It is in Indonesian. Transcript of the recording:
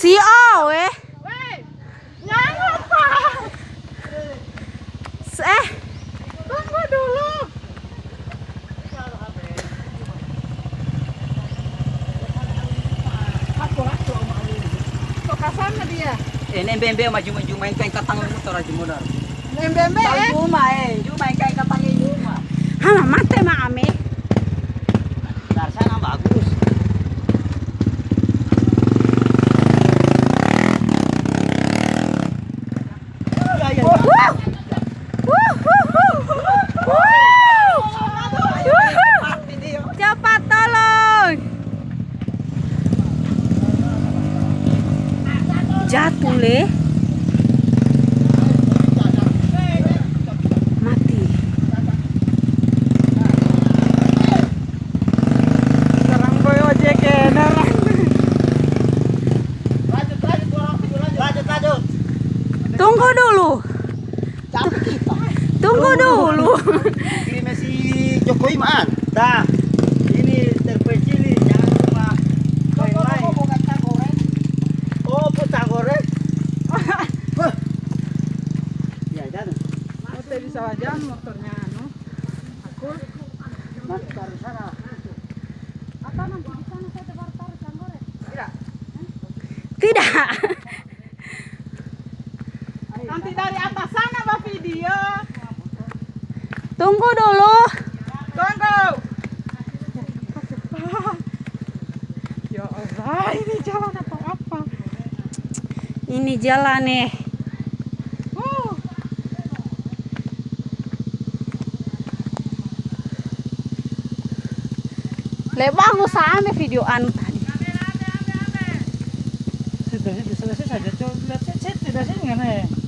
Si O eh. Weh? Eh, Tunggu dulu. Dia? Eh, bembe maju-maju main kain katang motor aja modal. Mbembe eh. Cuma eh, cuma main kain katang ini cuma. hana mate ma ame. Dari sana bagus. Ya, ya, ya. Wuh. Wuh, wuh, wuh. Wuh. Wuh. Video. Cepat tolong. Jatuh le. Mati. Serang boy ojek narang. Lanjut, lanjut, lanjut, lanjut. Tunggu dulu. Capek kita. Tunggu dulu. Kirimnya si Jokowi man. Dah. Ini terpencil ini, jangan cuma main-main. Oh, putang goreng. Wah. Ya, jangan. Motor bisa aja motornya anu. Aku taruh sana. apa nanti di sana saya tebar taruh canggore. Tidak. Tidak. Nanti dari atas sana Pak video. Tunggu dulu. Tunggu. Ya Allah, ini jalan atau apa? Ini jalan nih. Uh, Lebang usahanya video anu tadi. Sudah, sudah selesai saja. Coba lihat, saya tidak sih nggak nih.